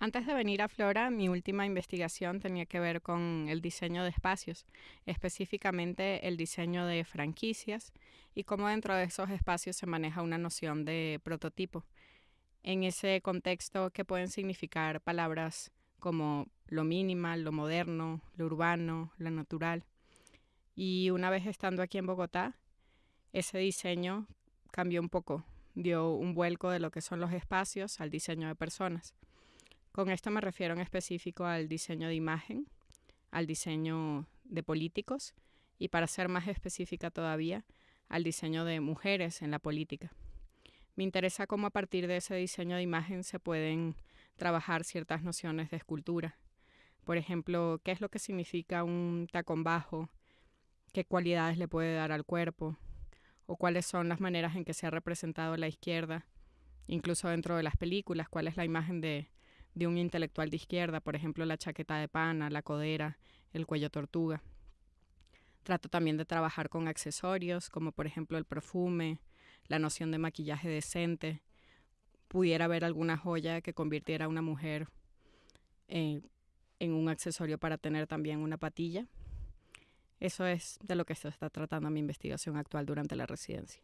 Antes de venir a Flora, mi última investigación tenía que ver con el diseño de espacios, específicamente el diseño de franquicias y cómo dentro de esos espacios se maneja una noción de prototipo. En ese contexto, ¿qué pueden significar palabras como lo minimal, lo moderno, lo urbano, lo natural? Y una vez estando aquí en Bogotá, ese diseño cambió un poco, dio un vuelco de lo que son los espacios al diseño de personas. Con esto me refiero en específico al diseño de imagen, al diseño de políticos y para ser más específica todavía, al diseño de mujeres en la política. Me interesa cómo a partir de ese diseño de imagen se pueden trabajar ciertas nociones de escultura. Por ejemplo, qué es lo que significa un tacón bajo, qué cualidades le puede dar al cuerpo, o cuáles son las maneras en que se ha representado la izquierda, incluso dentro de las películas, cuál es la imagen de, de un intelectual de izquierda, por ejemplo la chaqueta de pana, la codera, el cuello tortuga. Trato también de trabajar con accesorios, como por ejemplo el perfume, la noción de maquillaje decente. Pudiera haber alguna joya que convirtiera a una mujer eh, en un accesorio para tener también una patilla. Eso es de lo que se está tratando mi investigación actual durante la residencia.